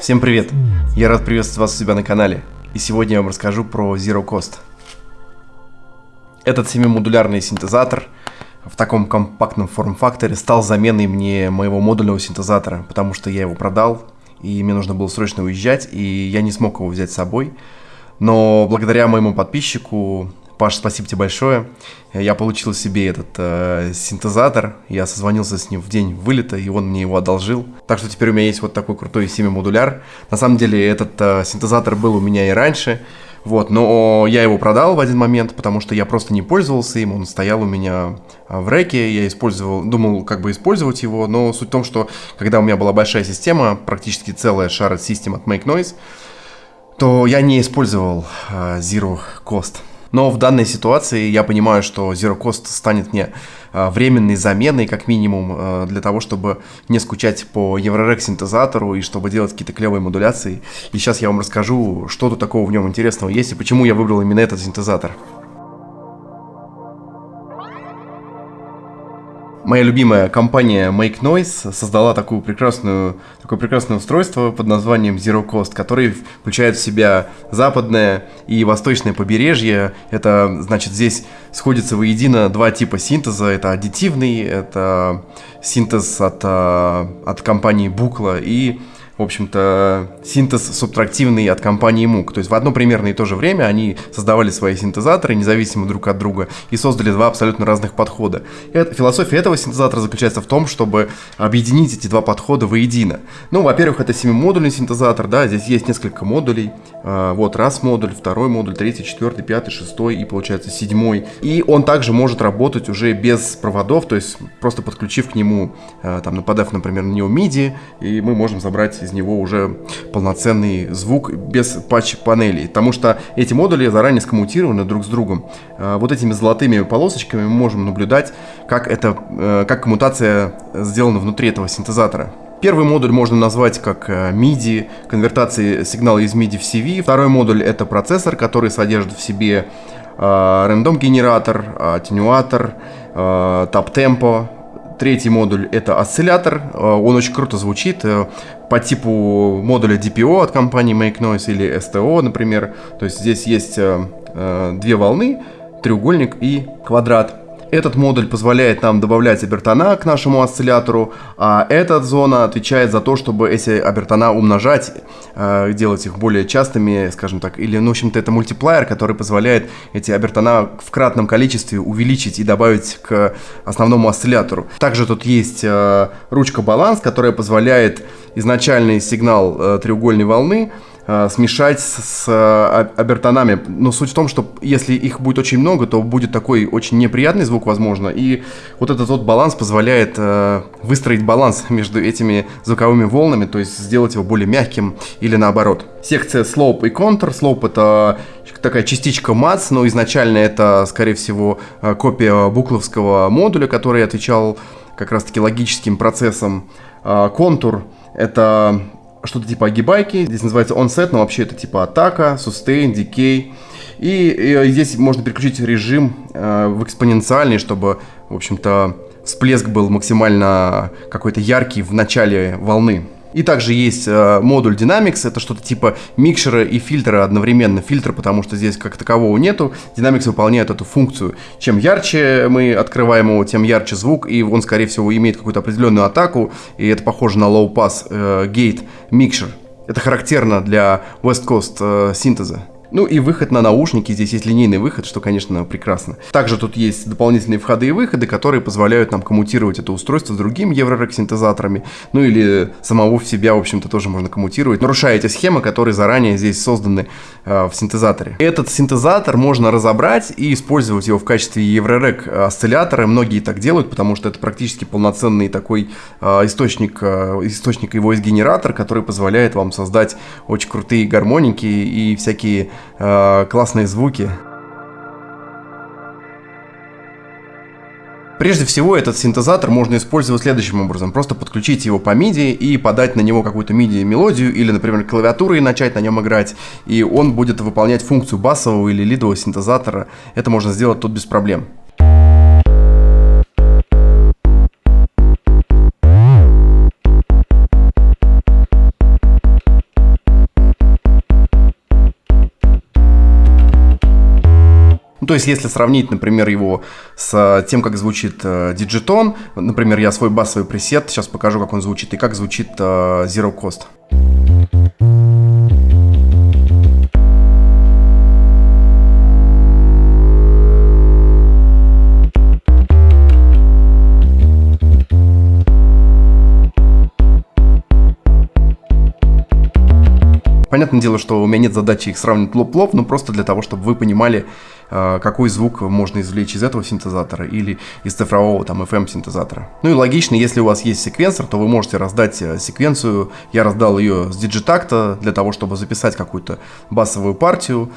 Всем привет! Я рад приветствовать вас у себя на канале. И сегодня я вам расскажу про Zero Cost. Этот 7-модулярный синтезатор в таком компактном форм-факторе стал заменой мне моего модульного синтезатора, потому что я его продал, и мне нужно было срочно уезжать, и я не смог его взять с собой. Но благодаря моему подписчику Паш, спасибо тебе большое. Я получил себе этот э, синтезатор. Я созвонился с ним в день вылета, и он мне его одолжил. Так что теперь у меня есть вот такой крутой 7-модуляр. На самом деле этот э, синтезатор был у меня и раньше. Вот, но я его продал в один момент, потому что я просто не пользовался им, он стоял у меня э, в реке, я использовал, думал как бы использовать его, но суть в том, что когда у меня была большая система, практически целая Shared System от Make Noise, то я не использовал э, Zero Cost. Но в данной ситуации я понимаю, что Zero Cost станет мне а, временной заменой, как минимум, а, для того, чтобы не скучать по Eurorack синтезатору и чтобы делать какие-то клевые модуляции. И сейчас я вам расскажу, что тут такого в нем интересного есть и почему я выбрал именно этот синтезатор. Моя любимая компания Make Noise создала такую прекрасную, такое прекрасное устройство под названием Zero Cost, который включает в себя западное и восточное побережье. Это, значит, здесь сходятся воедино два типа синтеза. Это аддитивный, это синтез от, а, от компании Bukla и в общем-то, синтез субтрактивный от компании MOOC. То есть в одно примерно и то же время они создавали свои синтезаторы, независимо друг от друга, и создали два абсолютно разных подхода. Это, философия этого синтезатора заключается в том, чтобы объединить эти два подхода воедино. Ну, во-первых, это 7-модульный синтезатор, да, здесь есть несколько модулей. А, вот раз модуль, второй модуль, третий, четвертый, пятый, шестой и, получается, седьмой. И он также может работать уже без проводов, то есть просто подключив к нему, а, там, нападав, например, на него MIDI, и мы можем забрать из него уже полноценный звук без патч-панелей, потому что эти модули заранее скоммутированы друг с другом. А, вот этими золотыми полосочками мы можем наблюдать, как, это, э, как коммутация сделана внутри этого синтезатора. Первый модуль можно назвать как э, MIDI, конвертация сигнала из MIDI в CV. Второй модуль это процессор, который содержит в себе э, рандом-генератор, атенюатор, тап-темпо, Третий модуль это осциллятор, э, он очень круто звучит э, по типу модуля DPO от компании Make Noise или STO, например. То есть здесь есть э, две волны, треугольник и квадрат. Этот модуль позволяет нам добавлять обертона к нашему осциллятору, а эта зона отвечает за то, чтобы эти обертона умножать, э, делать их более частыми, скажем так, или, ну, в общем-то, это мультиплеер, который позволяет эти обертона в кратном количестве увеличить и добавить к основному осциллятору. Также тут есть э, ручка баланс, которая позволяет изначальный сигнал э, треугольной волны смешать с, э, обертонами. Но суть в том, что если их будет очень много, то будет такой очень неприятный звук, возможно. И вот этот вот баланс позволяет э, выстроить баланс между этими звуковыми волнами, то есть сделать его более мягким или наоборот. Секция slope и contour. Slope это такая частичка MATS, но изначально это, скорее всего, э, копия букловского модуля, который отвечал как раз-таки логическим процессом. Э, контур это что-то типа огибайки. Здесь называется onset, но вообще это типа атака, sustain, decay. И, и здесь можно переключить режим э, в экспоненциальный, чтобы, в общем-то, всплеск был максимально какой-то яркий в начале волны. И также есть э, модуль Dynamics, это что-то типа микшера и фильтра одновременно. Фильтр, потому что здесь как такового нету. Dynamics выполняет эту функцию. Чем ярче мы открываем его, тем ярче звук, и он, скорее всего, имеет какую-то определенную атаку, и это похоже на low pass э, gate mixer. Это характерно для West Coast э, синтеза. Ну и выход на наушники, здесь есть линейный выход, что, конечно, прекрасно. Также тут есть дополнительные входы и выходы, которые позволяют нам коммутировать это устройство с другими Eurorack синтезаторами, ну или самого в себя, в общем-то, тоже можно коммутировать, нарушая эти схемы, которые заранее здесь созданы э, в синтезаторе. Этот синтезатор можно разобрать и использовать его в качестве Eurorack осциллятора. Многие так делают, потому что это практически полноценный такой э, источник, э, источник его из генератор, который позволяет вам создать очень крутые гармоники и всякие э, классные звуки. Прежде всего, этот синтезатор можно использовать следующим образом. Просто подключить его по MIDI и подать на него какую-то MIDI-мелодию или, например, клавиатуру и начать на нем играть. И он будет выполнять функцию басового или лидового синтезатора. Это можно сделать тут без проблем. Ну, то есть, если сравнить, например, его с тем, как звучит э, Digitone, например, я свой басовый пресет, сейчас покажу, как он звучит, и как звучит э, Zero Cost. Понятное дело, что у меня нет задачи их сравнивать лоб-лоб, но просто для того, чтобы вы понимали, э, какой звук можно извлечь из этого синтезатора или из цифрового там FM-синтезатора. Ну и логично, если у вас есть секвенсор, то вы можете раздать э, секвенцию. Я раздал ее с Digitacta для того, чтобы записать какую-то басовую партию.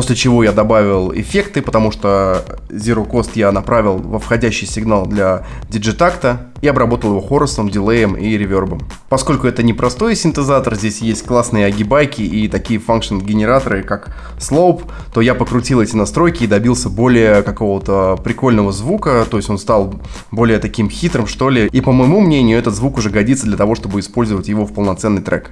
После чего я добавил эффекты, потому что Zero Cost я направил во входящий сигнал для диджитакта и обработал его хорусом, дилеем и ревербом. Поскольку это не простой синтезатор, здесь есть классные агибайки и такие функшн-генераторы, как Slope, то я покрутил эти настройки и добился более какого-то прикольного звука, то есть он стал более таким хитрым, что ли. И по моему мнению, этот звук уже годится для того, чтобы использовать его в полноценный трек.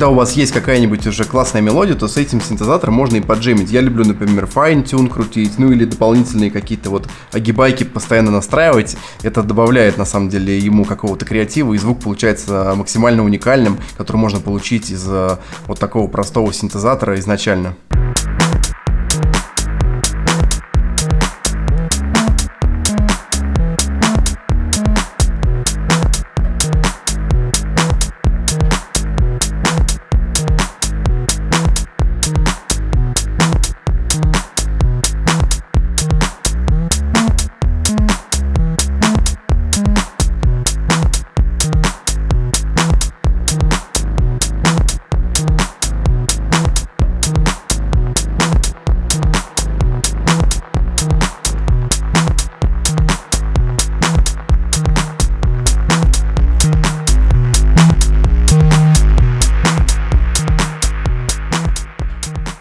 Когда у вас есть какая-нибудь уже классная мелодия, то с этим синтезатором можно и поджемить. Я люблю, например, fine tune крутить, ну или дополнительные какие-то вот огибайки постоянно настраивать. Это добавляет, на самом деле, ему какого-то креатива, и звук получается максимально уникальным, который можно получить из э, вот такого простого синтезатора изначально.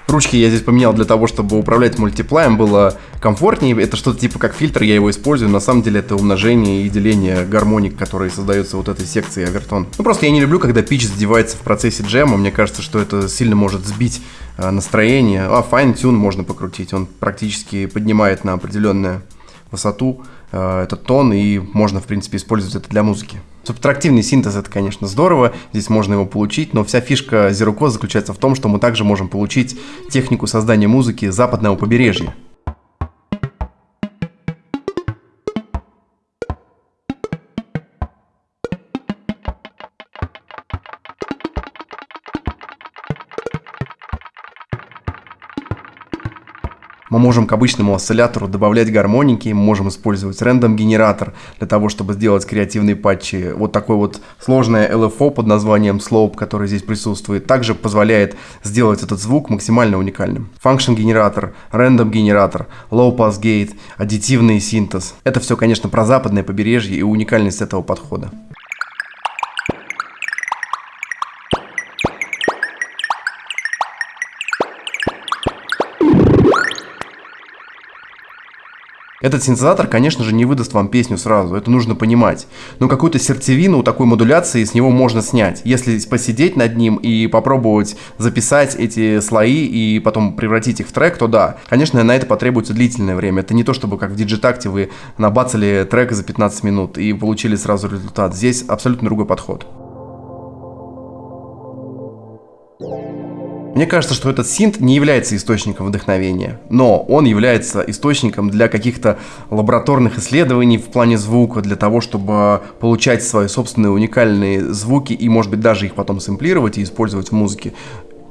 Ручки я здесь поменял для того, чтобы управлять мультиплаем было комфортнее. Это что-то типа как фильтр, я его использую. На самом деле это умножение и деление гармоник, которые создаются вот этой секцией овертон. Ну просто я не люблю, когда пич задевается в процессе джема. Мне кажется, что это сильно может сбить э, настроение. А fine tune можно покрутить. Он практически поднимает на определенную высоту э, этот тон, и можно, в принципе, использовать это для музыки. Субтрактивный синтез это, конечно, здорово, здесь можно его получить, но вся фишка Zero Code заключается в том, что мы также можем получить технику создания музыки западного побережья. Можем к обычному осциллятору добавлять гармоники, мы можем использовать рандом-генератор для того, чтобы сделать креативные патчи. Вот такой вот сложное LFO под названием Slope, который здесь присутствует, также позволяет сделать этот звук максимально уникальным. Function-генератор, рандом-генератор, low-pass gate, аддитивный синтез. Это все, конечно, про западное побережье и уникальность этого подхода. Этот синтезатор, конечно же, не выдаст вам песню сразу, это нужно понимать. Но какую-то сердцевину такой модуляции с него можно снять. Если посидеть над ним и попробовать записать эти слои и потом превратить их в трек, то да. Конечно, на это потребуется длительное время. Это не то, чтобы как в диджитакте вы набацали трек за 15 минут и получили сразу результат. Здесь абсолютно другой подход. Мне кажется, что этот синт не является источником вдохновения, но он является источником для каких-то лабораторных исследований в плане звука, для того, чтобы получать свои собственные уникальные звуки и, может быть, даже их потом сэмплировать и использовать в музыке.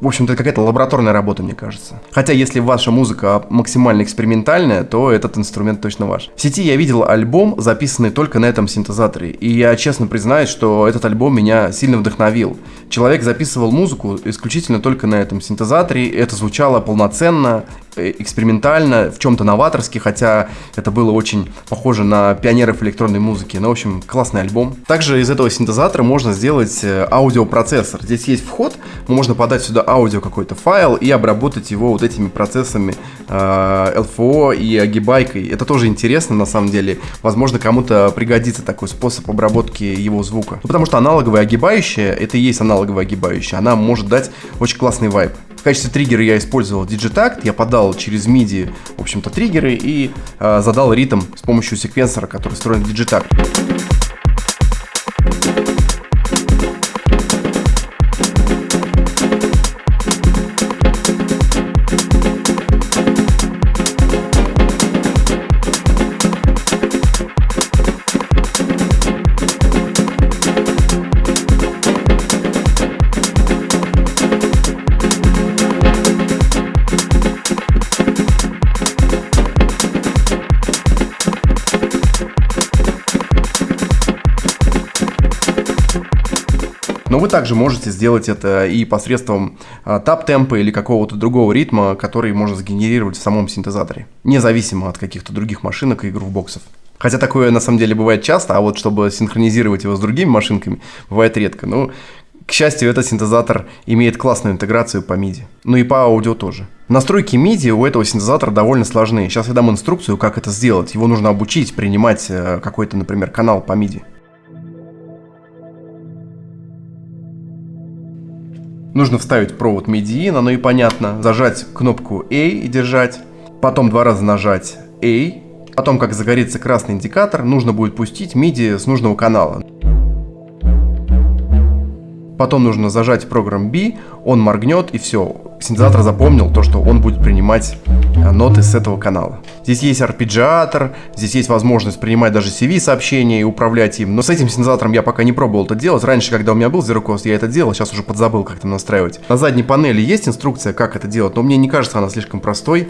В общем-то, какая-то лабораторная работа, мне кажется. Хотя, если ваша музыка максимально экспериментальная, то этот инструмент точно ваш. В сети я видел альбом, записанный только на этом синтезаторе. И я честно признаюсь, что этот альбом меня сильно вдохновил. Человек записывал музыку исключительно только на этом синтезаторе. Это звучало полноценно, экспериментально, в чем-то новаторски, хотя это было очень похоже на пионеров электронной музыки. Ну, в общем, классный альбом. Также из этого синтезатора можно сделать э, аудиопроцессор. Здесь есть вход, можно подать сюда аудио какой-то файл и обработать его вот этими процессами э, LFO и огибайкой. Это тоже интересно на самом деле. Возможно, кому-то пригодится такой способ обработки его звука. Ну, потому что аналоговая огибающая, это и есть аналоговая огибающая, она может дать очень классный вайб. В качестве триггера я использовал Digitact, я подал через MIDI, в общем-то, триггеры и э, задал ритм с помощью секвенсора, который встроен в Digitact. Также можете сделать это и посредством а, тап-темпа или какого-то другого ритма, который можно сгенерировать в самом синтезаторе, независимо от каких-то других машинок и грувбоксов. Хотя такое на самом деле бывает часто, а вот чтобы синхронизировать его с другими машинками, бывает редко. Но, к счастью, этот синтезатор имеет классную интеграцию по MIDI. Ну и по аудио тоже. Настройки MIDI у этого синтезатора довольно сложны. Сейчас я дам инструкцию, как это сделать. Его нужно обучить принимать э, какой-то, например, канал по MIDI. Нужно вставить провод MIDI, оно и понятно. Зажать кнопку A и держать. Потом два раза нажать A. Потом, как загорится красный индикатор, нужно будет пустить MIDI с нужного канала. Потом нужно зажать программ B, он моргнет и все. Синтезатор запомнил то, что он будет принимать э, ноты с этого канала. Здесь есть арпеджиатор, здесь есть возможность принимать даже CV-сообщения и управлять им. Но с этим синтезатором я пока не пробовал это делать. Раньше, когда у меня был Zerocast, я это делал, сейчас уже подзабыл, как это настраивать. На задней панели есть инструкция, как это делать, но мне не кажется она слишком простой.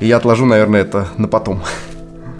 И я отложу, наверное, это на потом.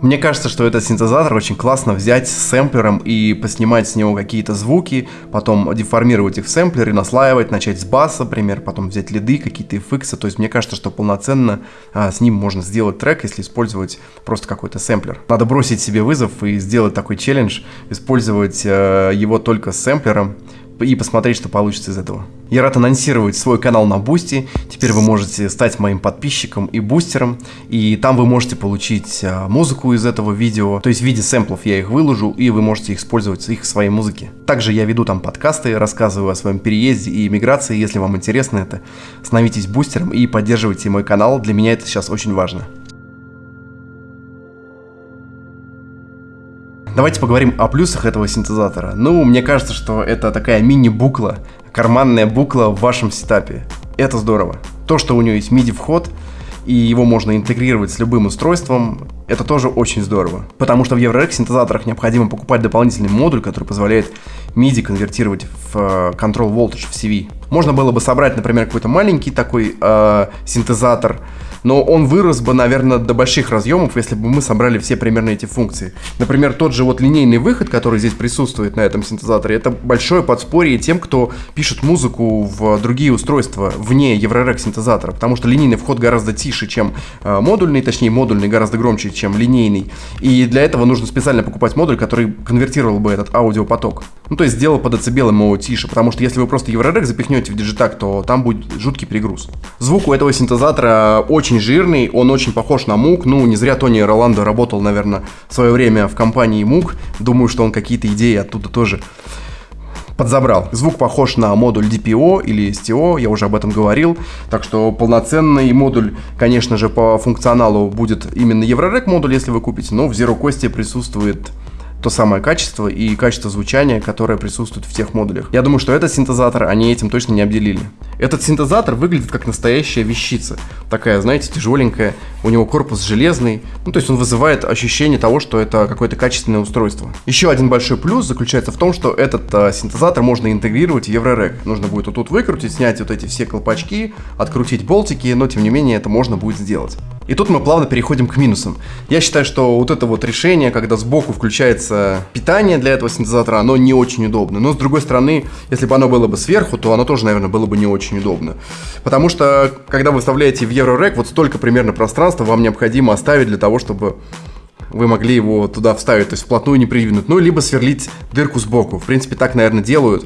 Мне кажется, что этот синтезатор очень классно взять с сэмплером и поснимать с него какие-то звуки, потом деформировать их в сэмплере, наслаивать, начать с баса, например, потом взять лиды, какие-то эффекты. То есть мне кажется, что полноценно а, с ним можно сделать трек, если использовать просто какой-то сэмплер. Надо бросить себе вызов и сделать такой челлендж, использовать а, его только с сэмплером и посмотреть, что получится из этого. Я рад анонсировать свой канал на Boosty. Теперь вы можете стать моим подписчиком и бустером. И там вы можете получить а, музыку из этого видео. То есть в виде сэмплов я их выложу, и вы можете использовать их в своей музыке. Также я веду там подкасты, рассказываю о своем переезде и иммиграции. Если вам интересно это, становитесь бустером и поддерживайте мой канал. Для меня это сейчас очень важно. Давайте поговорим о плюсах этого синтезатора. Ну, мне кажется, что это такая мини-букла, карманная букла в вашем сетапе. Это здорово. То, что у него есть MIDI-вход, и его можно интегрировать с любым устройством, это тоже очень здорово. Потому что в EuroRec синтезаторах необходимо покупать дополнительный модуль, который позволяет MIDI конвертировать в э, Control Voltage, в CV. Можно было бы собрать, например, какой-то маленький такой э, синтезатор, но он вырос бы, наверное, до больших разъемов, если бы мы собрали все примерно эти функции. Например, тот же вот линейный выход, который здесь присутствует на этом синтезаторе, это большое подспорье тем, кто пишет музыку в другие устройства вне Eurorec синтезатора, потому что линейный вход гораздо тише, чем э, модульный, точнее модульный гораздо громче, чем линейный. И для этого нужно специально покупать модуль, который конвертировал бы этот аудиопоток. Ну, то есть сделал по децибелам его тише, потому что если вы просто Eurorec запихнете в Digitac, то там будет жуткий перегруз. Звук у этого синтезатора очень очень жирный, он очень похож на мук. Ну, не зря Тони Роландо работал, наверное, в свое время в компании мук. Думаю, что он какие-то идеи оттуда тоже подзабрал. Звук похож на модуль DPO или STO, я уже об этом говорил. Так что полноценный модуль, конечно же, по функционалу будет именно Eurorec модуль, если вы купите, но в Zero Cost присутствует то самое качество и качество звучания, которое присутствует в тех модулях. Я думаю, что этот синтезатор они этим точно не обделили. Этот синтезатор выглядит как настоящая вещица. Такая, знаете, тяжеленькая. У него корпус железный. Ну, то есть он вызывает ощущение того, что это какое-то качественное устройство. Еще один большой плюс заключается в том, что этот э, синтезатор можно интегрировать в Еврорек. Нужно будет вот тут выкрутить, снять вот эти все колпачки, открутить болтики, но тем не менее это можно будет сделать. И тут мы плавно переходим к минусам. Я считаю, что вот это вот решение, когда сбоку включается питание для этого синтезатора, оно не очень удобно. Но с другой стороны, если бы оно было бы сверху, то оно тоже, наверное, было бы не очень удобно. Потому что, когда вы вставляете в Eurorec, вот столько примерно пространства вам необходимо оставить для того, чтобы вы могли его туда вставить, то есть вплотную не придвинуть. Ну, либо сверлить дырку сбоку. В принципе, так, наверное, делают.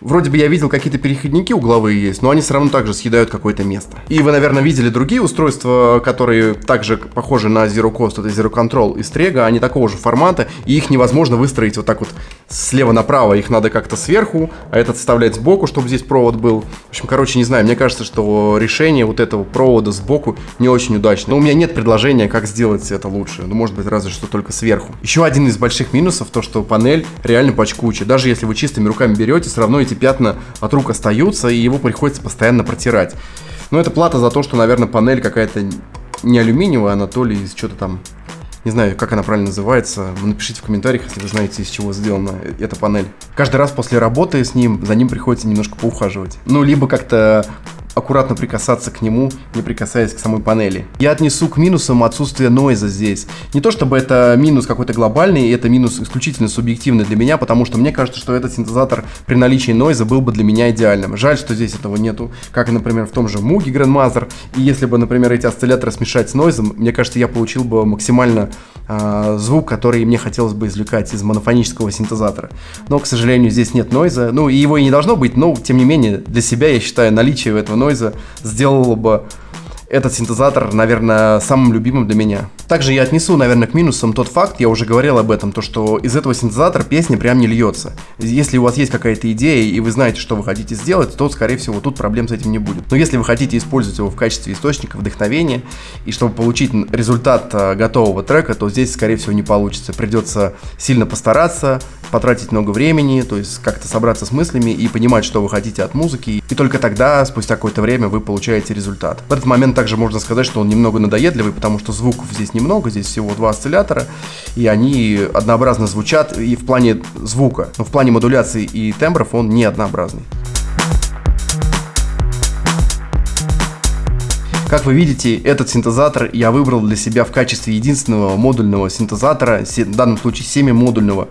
Вроде бы я видел какие-то переходники угловые есть, но они все равно также съедают какое-то место. И вы, наверное, видели другие устройства, которые также похожи на Zero Cost, это Zero Control и Strega, они такого же формата, и их невозможно выстроить вот так вот слева направо, их надо как-то сверху, а этот вставлять сбоку, чтобы здесь провод был. В общем, короче, не знаю, мне кажется, что решение вот этого провода сбоку не очень удачно. Но у меня нет предложения, как сделать это лучше. Ну, может быть, разве что только сверху. Еще один из больших минусов, то, что панель реально пачкучая. Даже если вы чистыми руками берете, все равно эти пятна от рук остаются, и его приходится постоянно протирать. Но это плата за то, что, наверное, панель какая-то не алюминиевая, она то ли из что-то там не знаю, как она правильно называется. Напишите в комментариях, если вы знаете, из чего сделана эта панель. Каждый раз после работы с ним, за ним приходится немножко поухаживать. Ну, либо как-то аккуратно прикасаться к нему, не прикасаясь к самой панели. Я отнесу к минусам отсутствие нойза здесь. Не то чтобы это минус какой-то глобальный, это минус исключительно субъективный для меня, потому что мне кажется, что этот синтезатор при наличии нойза был бы для меня идеальным. Жаль, что здесь этого нету, как, например, в том же Mugi Grandmaster. И если бы, например, эти осцилляторы смешать с нойзом, мне кажется, я получил бы максимально э, звук, который мне хотелось бы извлекать из монофонического синтезатора. Но, к сожалению, здесь нет нойза. Ну, и его и не должно быть, но, тем не менее, для себя я считаю наличие этого нойза сделало бы этот синтезатор, наверное, самым любимым для меня. Также я отнесу, наверное, к минусам тот факт, я уже говорил об этом, то что из этого синтезатора песня прям не льется. Если у вас есть какая-то идея и вы знаете, что вы хотите сделать, то, скорее всего, тут проблем с этим не будет. Но если вы хотите использовать его в качестве источника вдохновения, и чтобы получить результат э, готового трека, то здесь, скорее всего, не получится. Придется сильно постараться, потратить много времени, то есть как-то собраться с мыслями и понимать, что вы хотите от музыки. И только тогда, спустя какое-то время, вы получаете результат. В этот момент также можно сказать, что он немного надоедливый, потому что звуков здесь немного, здесь всего два осциллятора, и они однообразно звучат и в плане звука, но в плане модуляции и тембров он не однообразный. Как вы видите, этот синтезатор я выбрал для себя в качестве единственного модульного синтезатора, в данном случае 7-модульного,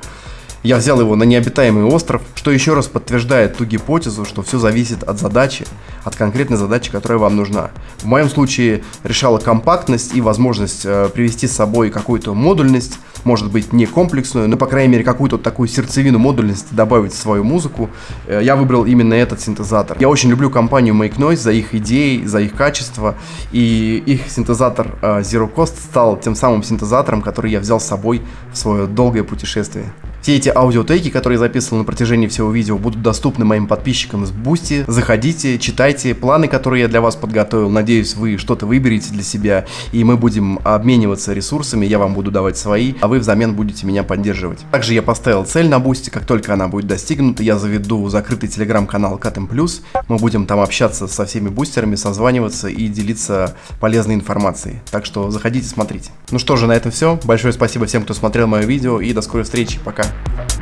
я взял его на необитаемый остров, что еще раз подтверждает ту гипотезу, что все зависит от задачи, от конкретной задачи, которая вам нужна. В моем случае решала компактность и возможность э, привести с собой какую-то модульность, может быть не комплексную, но по крайней мере какую-то такую сердцевину модульности добавить в свою музыку. Э, я выбрал именно этот синтезатор. Я очень люблю компанию Make Noise за их идеи, за их качество, и их синтезатор э, 0-Coast стал тем самым синтезатором, который я взял с собой в свое долгое путешествие. Все эти аудиотеки, которые я записывал на протяжении всего видео, будут доступны моим подписчикам с Boosty. Заходите, читайте планы, которые я для вас подготовил. Надеюсь, вы что-то выберете для себя, и мы будем обмениваться ресурсами, я вам буду давать свои, а вы взамен будете меня поддерживать. Также я поставил цель на Boosty, как только она будет достигнута, я заведу закрытый телеграм-канал Катем Плюс. Мы будем там общаться со всеми бустерами, созваниваться и делиться полезной информацией. Так что заходите, смотрите. Ну что же, на этом все. Большое спасибо всем, кто смотрел мое видео, и до скорой встречи. Пока. Bye.